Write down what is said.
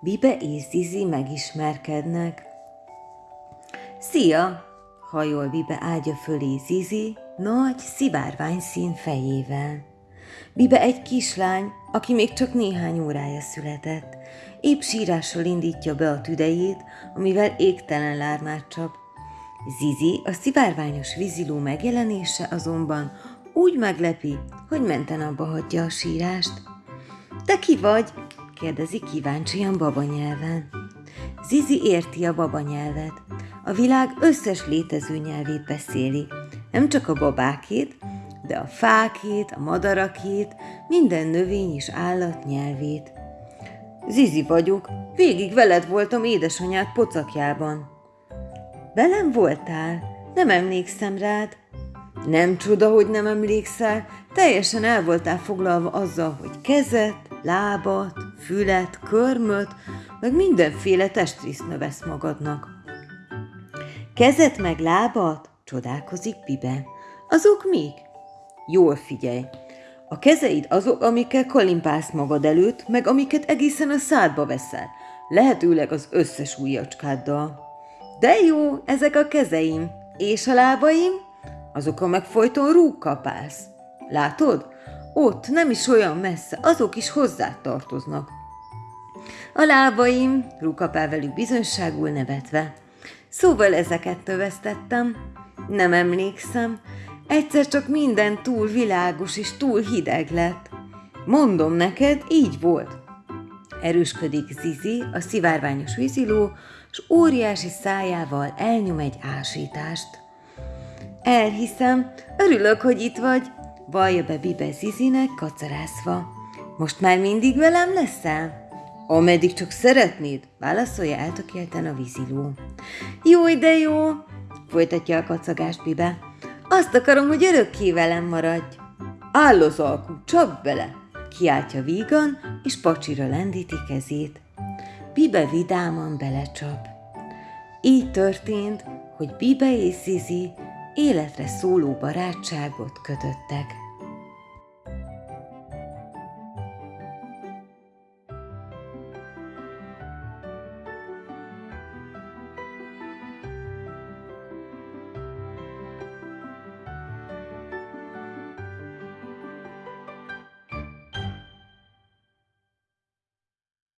Bibe és Zizi megismerkednek. Szia! hajol Bibe ágya fölé Zizi nagy, szivárvány szín fejével. Bibe egy kislány, aki még csak néhány órája született. Épp sírással indítja be a tüdejét, amivel égtelen lármát csap. Zizi a szivárványos víziló megjelenése azonban úgy meglepi, hogy menten abba hagyja a sírást. Te ki vagy? kérdezi kíváncsian babanyelven. Zizi érti a babanyelvet. A világ összes létező nyelvét beszéli. Nem csak a babákét, de a fákét, a madarakét, minden növény és állat nyelvét. Zizi vagyok, végig veled voltam édesanyád pocakjában. Velem voltál? Nem emlékszem rád. Nem csoda, hogy nem emlékszel, teljesen el voltál foglalva azzal, hogy kezet, lábat, fület, körmöt, meg mindenféle testrészt növesz magadnak. Kezet meg lábat? Csodálkozik Bibe. Azok mik? Jól figyelj. A kezeid azok, amikkel kalimpálsz magad előtt, meg amiket egészen a szádba veszel. Lehetőleg az összes ujjacskáddal. De jó, ezek a kezeim. És a lábaim? Azokon meg folyton rúg kapálsz. Látod? Ott, nem is olyan messze, azok is hozzá tartoznak. A lábaim, rúkapál velük bizonyságul nevetve. Szóval ezeket tövesztettem. Nem emlékszem, egyszer csak minden túl világos és túl hideg lett. Mondom neked, így volt. Erősködik Zizi, a szivárványos víziló, s óriási szájával elnyom egy ásítást. Elhiszem, örülök, hogy itt vagy, vallja be Bibe Zizinek kacarászva. Most már mindig velem leszel? Ameddig csak szeretnéd, válaszolja eltökélten a víziló. Jó, de jó, folytatja a kacagást Bibe. Azt akarom, hogy örökké velem maradj. Áll az alkú, csap bele, kiáltja vígan, és pacsira lendíti kezét. Bibe vidáman belecsap. Így történt, hogy Bibe és Zizi életre szóló barátságot kötöttek.